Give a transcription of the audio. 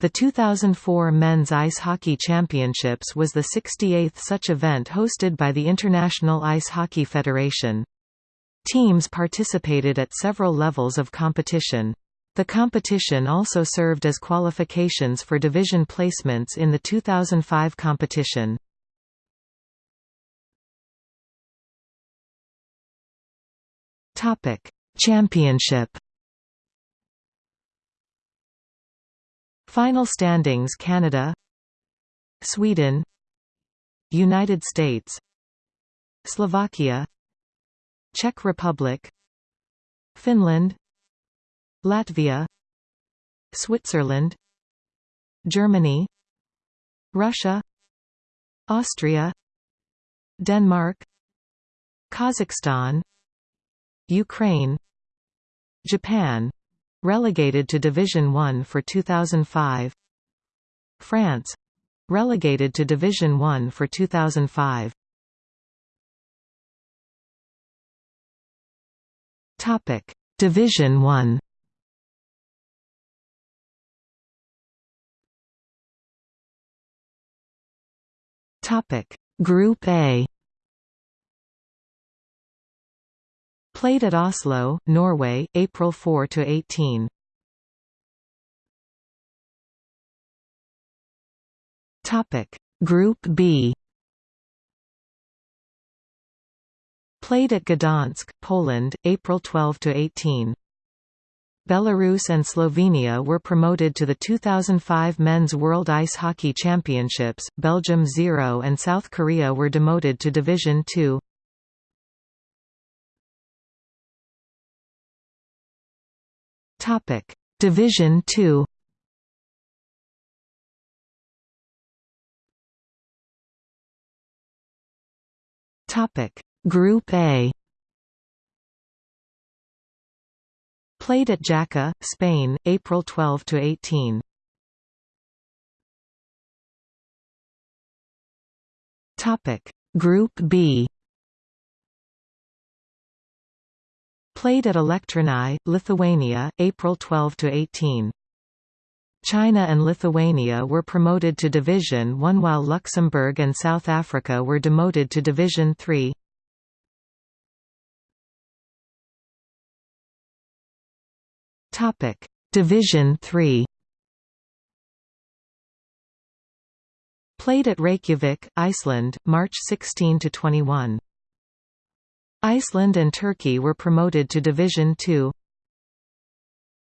The 2004 Men's Ice Hockey Championships was the 68th such event hosted by the International Ice Hockey Federation. Teams participated at several levels of competition. The competition also served as qualifications for division placements in the 2005 competition. Championship Final standings Canada Sweden United States Slovakia Czech Republic Finland Latvia Switzerland Germany Russia Austria Denmark Kazakhstan Ukraine Japan Relegated to Division 1 for 2005 France Relegated to Division 1 for 2005 Topic Division 1 Topic Group A Played at Oslo, Norway, April 4 to 18. Topic Group B Played at Gdansk, Poland, April 12 to 18. Belarus and Slovenia were promoted to the 2005 Men's World Ice Hockey Championships, Belgium 0 and South Korea were demoted to Division 2. Topic: Division 2. Topic: Group A. Played at Jaca, Spain, April 12 to 18. Topic: Group B. Played at Elektrėnai, Lithuania, April 12 to 18. China and Lithuania were promoted to Division 1 while Luxembourg and South Africa were demoted to Division 3. Topic: Division 3. Played at Reykjavik, Iceland, March 16 to 21. Iceland and Turkey were promoted to Division Two.